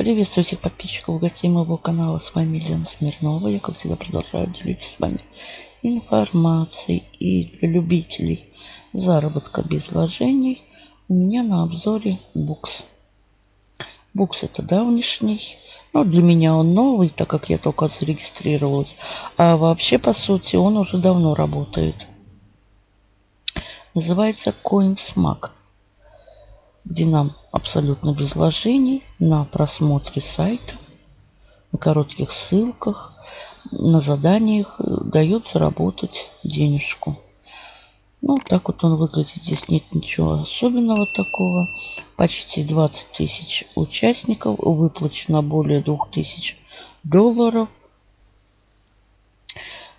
Приветствую всех подписчиков гостей моего канала. С вами Лена Смирнова. Я, как всегда, продолжаю делиться с вами информацией. И для любителей заработка без вложений у меня на обзоре букс. Букс это давнишний. Ну, для меня он новый, так как я только зарегистрировалась. А вообще, по сути, он уже давно работает. Называется CoinsMag где нам абсолютно без вложений на просмотре сайта, на коротких ссылках, на заданиях дает заработать денежку. Ну, так вот он выглядит. Здесь нет ничего особенного такого. Почти 20 тысяч участников. Выплачено более 2000 долларов.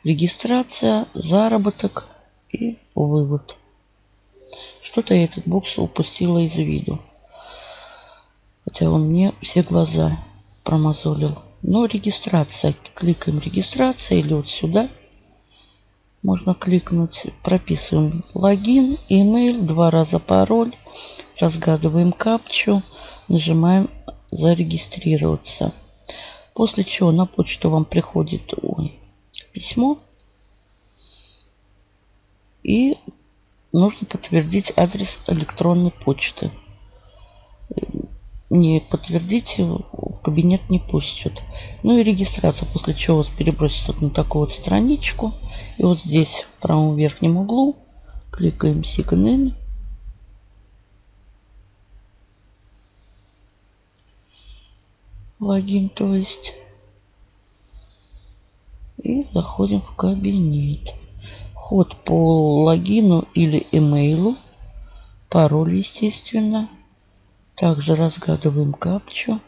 Регистрация, заработок и вывод. Что-то я этот бокс упустила из виду. Хотя он мне все глаза промозолил. Но регистрация. Кликаем регистрация или вот сюда. Можно кликнуть. Прописываем логин, email, два раза пароль. Разгадываем капчу. Нажимаем зарегистрироваться. После чего на почту вам приходит ой, письмо. И нужно подтвердить адрес электронной почты. Не подтвердите, в кабинет не пустят. Ну и регистрация, после чего вас перебросит вот на такую вот страничку. И вот здесь в правом верхнем углу кликаем Sign in. Логин, то есть. И заходим в кабинет. Вход по логину или имейлу. Пароль, естественно. Также разгадываем капчу.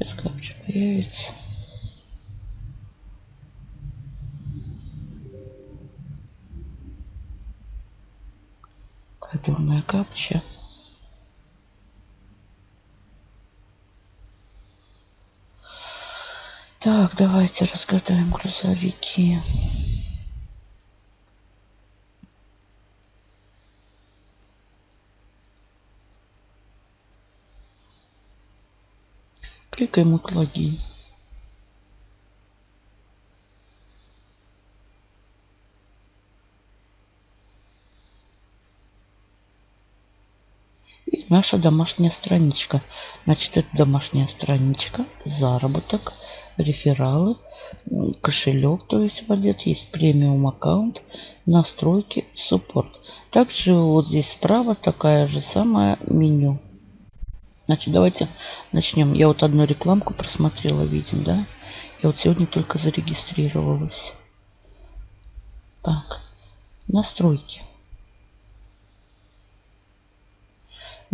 Сейчас капча появится. Кадурная капча. Так, давайте разгадаем грузовики. Кликаем вот логин. Наша домашняя страничка. Значит, это домашняя страничка, заработок, рефералы, кошелек, то есть валет, есть премиум аккаунт, настройки, суппорт. Также вот здесь справа такая же самая меню. Значит, давайте начнем. Я вот одну рекламку просмотрела, видим, да? Я вот сегодня только зарегистрировалась. Так, настройки.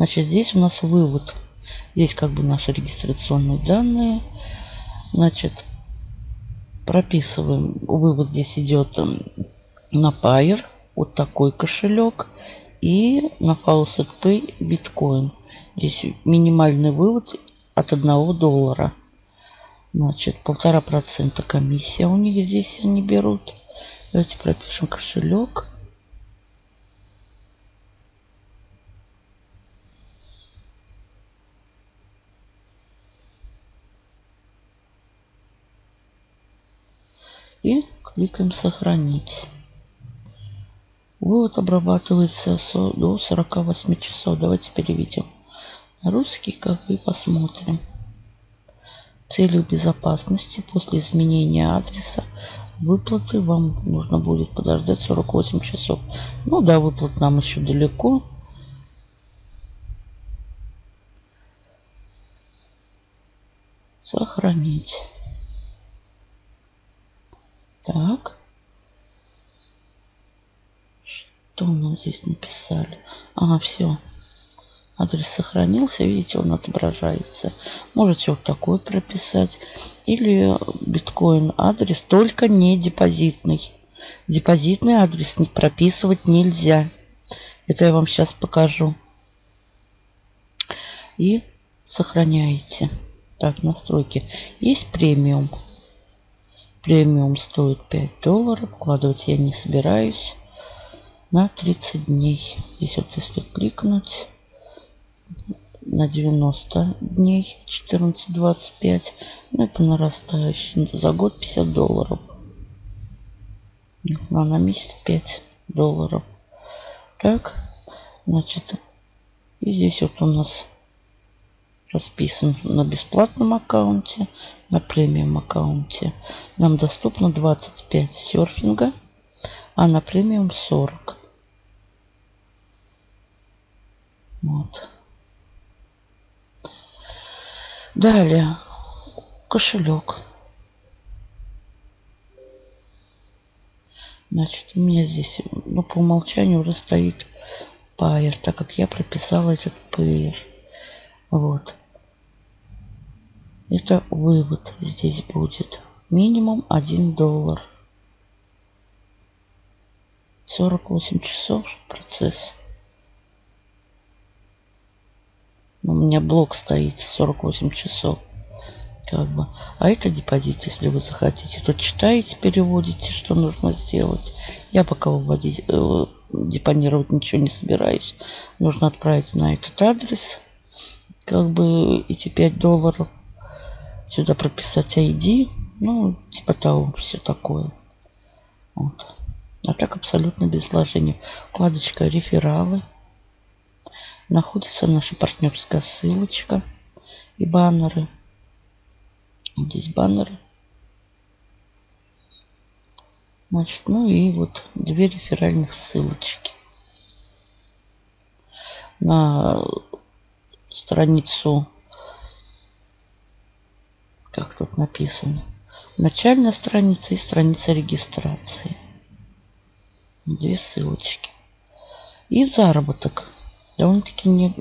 Значит, здесь у нас вывод. Здесь как бы наши регистрационные данные. Значит, прописываем. Вывод здесь идет на Pair. Вот такой кошелек. И на Faucet Pay биткоин. Здесь минимальный вывод от 1 доллара. Значит, полтора процента комиссия у них здесь они берут. Давайте пропишем кошелек. И кликаем сохранить. Вывод обрабатывается до 48 часов. Давайте переведем на русский, как и посмотрим. В целях безопасности после изменения адреса выплаты вам нужно будет подождать 48 часов. Ну да, выплат нам еще далеко. Сохранить. Так. Что нам здесь написали? Ага, все. Адрес сохранился. Видите, он отображается. Можете вот такой прописать. Или биткоин адрес, только не депозитный. Депозитный адрес не прописывать нельзя. Это я вам сейчас покажу. И сохраняете. Так, настройки. Есть премиум. Премиум стоит 5 долларов. Вкладывать я не собираюсь. на 30 дней. Здесь вот если кликнуть на 90 дней 14.25, ну и по нарастающей за год 50 долларов. Ну, а на месяц 5 долларов. Так, значит, и здесь вот у нас расписан на бесплатном аккаунте, на премиум аккаунте. Нам доступно 25 серфинга, а на премиум 40. Вот. Далее. Кошелек. Значит, у меня здесь, ну, по умолчанию уже стоит Payer, так как я прописала этот Payer. Вот. Это вывод здесь будет. Минимум 1 доллар. 48 часов процесс. У меня блок стоит 48 часов. Как бы. А это депозит, если вы захотите. Тут читаете, переводите, что нужно сделать. Я пока выводить, э, депонировать ничего не собираюсь. Нужно отправить на этот адрес. Как бы эти 5 долларов. Сюда прописать ID. Ну, типа того, все такое. Вот. А так абсолютно без вложений. Вкладочка рефералы находится наша партнерская ссылочка и баннеры. Здесь баннеры. Значит, ну и вот две реферальных ссылочки. На страницу, как тут написано, начальная страница и страница регистрации. Две ссылочки. И заработок довольно-таки не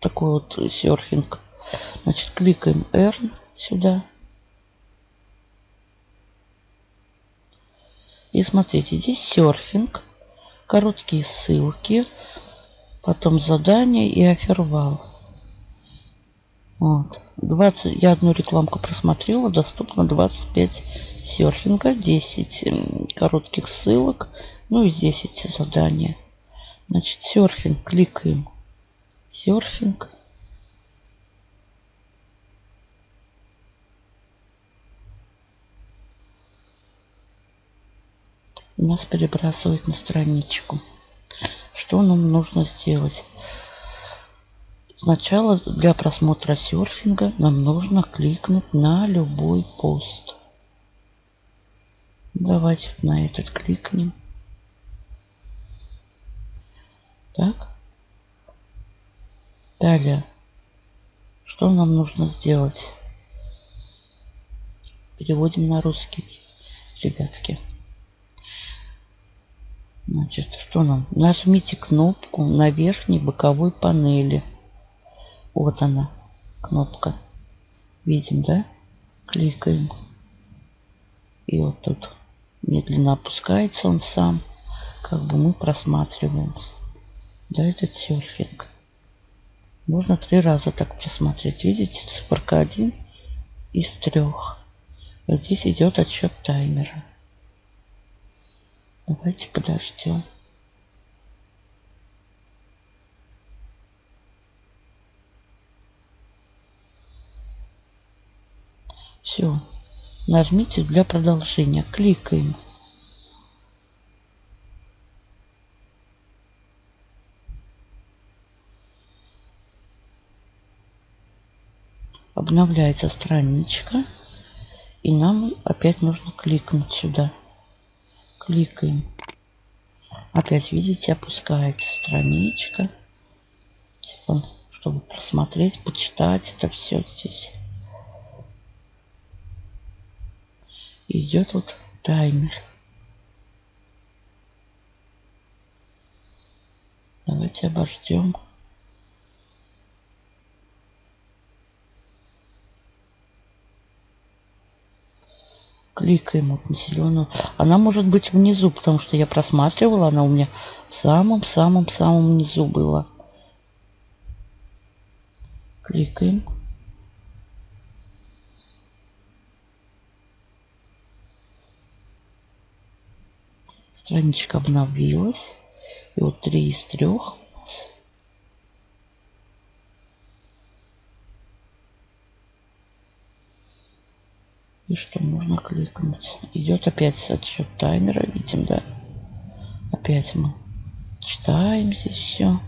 такой вот серфинг. Значит, кликаем Earn сюда. И смотрите, здесь серфинг, короткие ссылки, потом задания и офервал. Вот. 20, я одну рекламку просмотрела, доступно 25 серфинга, 10 коротких ссылок, ну и здесь эти задания. Значит, серфинг. Кликаем. Серфинг. Нас перебрасывает на страничку. Что нам нужно сделать? Сначала для просмотра серфинга нам нужно кликнуть на любой пост. Давайте на этот кликнем. Так. Далее. Что нам нужно сделать? Переводим на русский, ребятки. Значит, что нам? Нажмите кнопку на верхней боковой панели. Вот она, кнопка. Видим, да? Кликаем. И вот тут медленно опускается он сам. Как бы мы просматриваем. Да, этот серфинг. Можно три раза так просмотреть. Видите, циферка 1 из трех. Здесь идет отсчет таймера. Давайте подождем. Все. Нажмите для продолжения. Кликаем. обновляется страничка. И нам опять нужно кликнуть сюда. Кликаем. Опять, видите, опускается страничка. Чтобы просмотреть, почитать это все здесь. Идет вот таймер. Давайте обождем. кликаем вот на зеленую. Она может быть внизу, потому что я просматривала, она у меня в самом-самом-самом низу была. Кликаем. Страничка обновилась. И вот три из трех. И что нужно кликнуть? Идет опять отсчет таймера, видим, да? Опять мы читаем здесь все.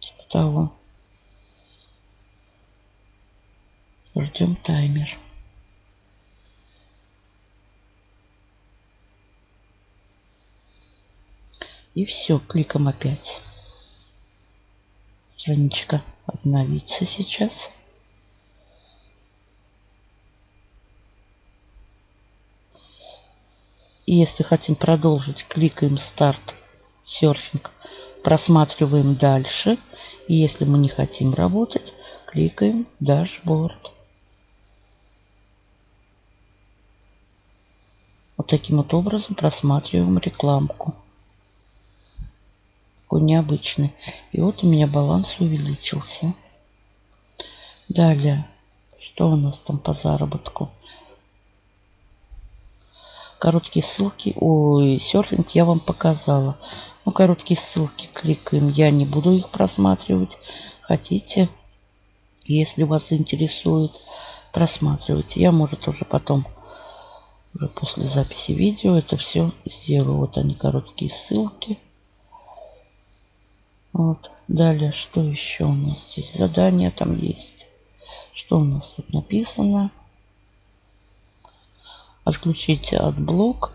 Типа того. Ждем таймер. И все, кликом опять. Страничка обновится сейчас. И если хотим продолжить, кликаем старт серфинг, просматриваем дальше. И если мы не хотим работать, кликаем дашборд. Вот таким вот образом просматриваем рекламку. Такой необычный. И вот у меня баланс увеличился. Далее, что у нас там по заработку? Короткие ссылки, ой, серфинг я вам показала. Ну, короткие ссылки кликаем, я не буду их просматривать. Хотите, если вас интересует, просматривайте. Я, может, уже потом уже после записи видео это все сделаю. Вот они, короткие ссылки. Вот. Далее, что еще у нас здесь? Задания там есть. Что у нас тут написано? Отключите AdBlock.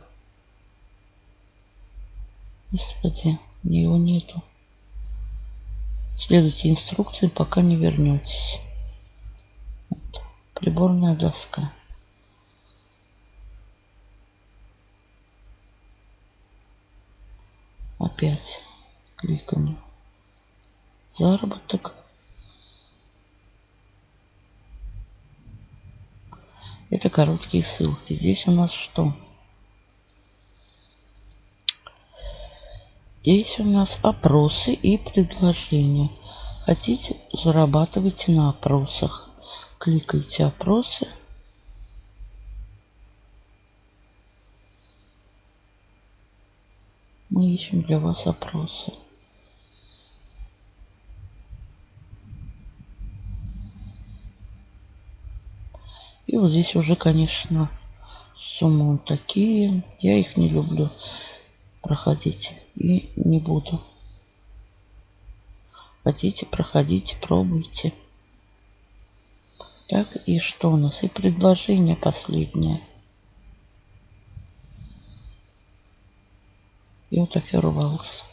Господи, его нету. Следуйте инструкции, пока не вернетесь. Вот. Приборная доска. Опять кликаем заработок. Это короткие ссылки. Здесь у нас что? Здесь у нас опросы и предложения. Хотите, зарабатывайте на опросах. Кликайте опросы. Мы ищем для вас опросы. И вот здесь уже, конечно, суммы такие. Я их не люблю проходить и не буду. Хотите, проходите, пробуйте. Так, и что у нас? И предложение последнее. И вот офервалс.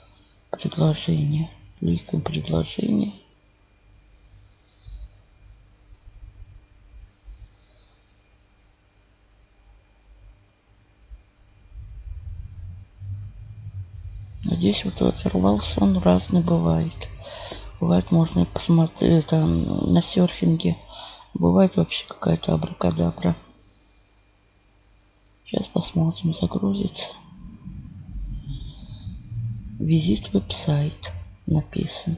Предложение. Кликаем предложение. Здесь вот оторвался, он разный бывает. Бывает можно посмотреть там на серфинге. Бывает вообще какая-то абракадабра. Сейчас посмотрим, загрузится. Визит веб-сайт написан.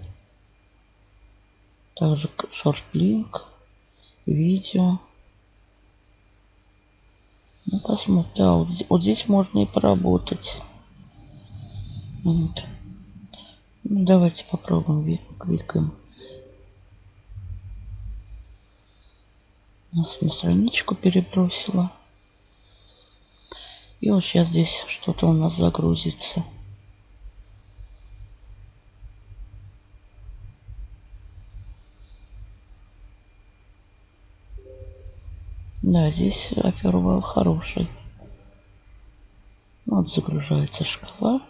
Также шорт-линк, видео. Ну, посмотрим. Да, вот, вот здесь можно и поработать. Вот. Ну, давайте попробуем. Кликаем. Нас на страничку перебросила. И вот сейчас здесь что-то у нас загрузится. Да, здесь опервал хороший. Вот загружается шкала.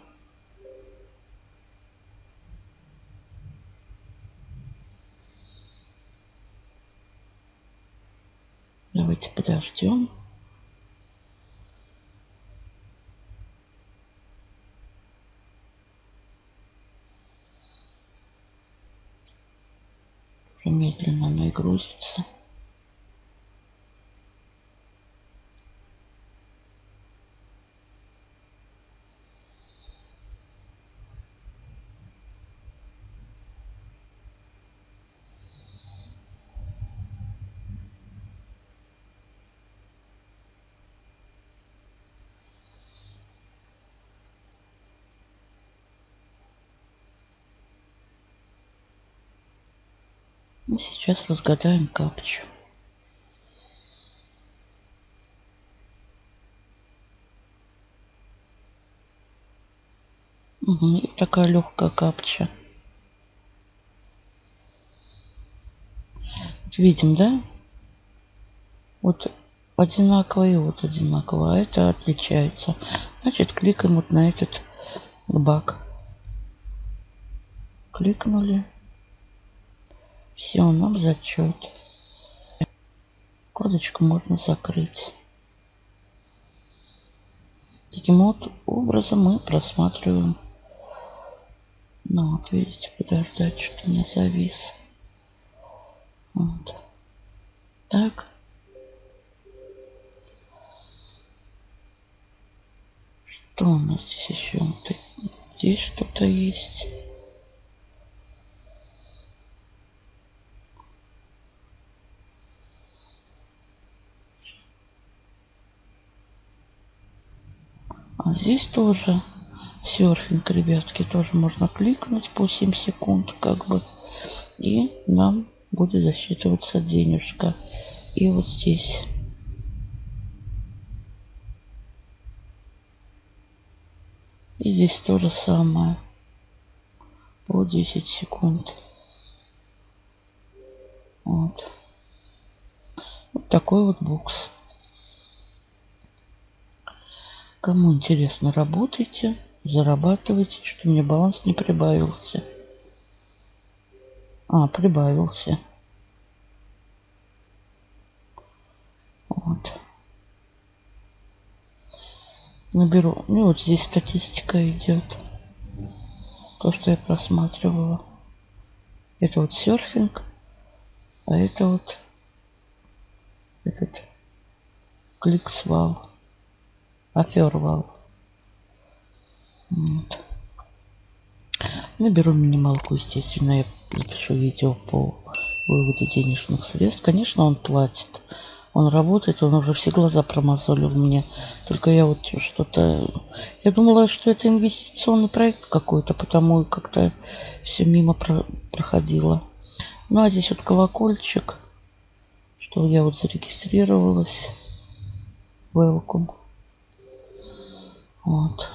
Уже медленно оно и грузится. Мы сейчас разгадаем капчу. Угу, и такая легкая капча. Видим, да? Вот одинаково и вот одинаково. А это отличается. Значит, кликаем вот на этот бак. Кликнули. Все, нам зачет. Кодочку можно закрыть. Таким вот образом мы просматриваем. Ну вот, видите, подождать, что-то не завис. Вот. Так. Что у нас здесь еще? Здесь что-то есть. Здесь тоже серфинг, ребятки, тоже можно кликнуть по 7 секунд, как бы. И нам будет засчитываться денежка. И вот здесь. И здесь то же самое. По 10 секунд. Вот. Вот такой вот бокс. Кому интересно, работайте, зарабатывайте, что мне баланс не прибавился. А, прибавился. Вот. Наберу. Ну вот здесь статистика идет. То, что я просматривала. Это вот серфинг. А это вот этот клик-свал. Офервал. Вот. Наберу минималку, естественно, я запишу видео по выводу денежных средств. Конечно, он платит. Он работает, он уже все глаза промазолил мне. Только я вот что-то... Я думала, что это инвестиционный проект какой-то, потому как-то все мимо про... проходило. Ну, а здесь вот колокольчик, что я вот зарегистрировалась. Welcome. Вот.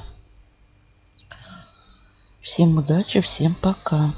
Всем удачи, всем пока.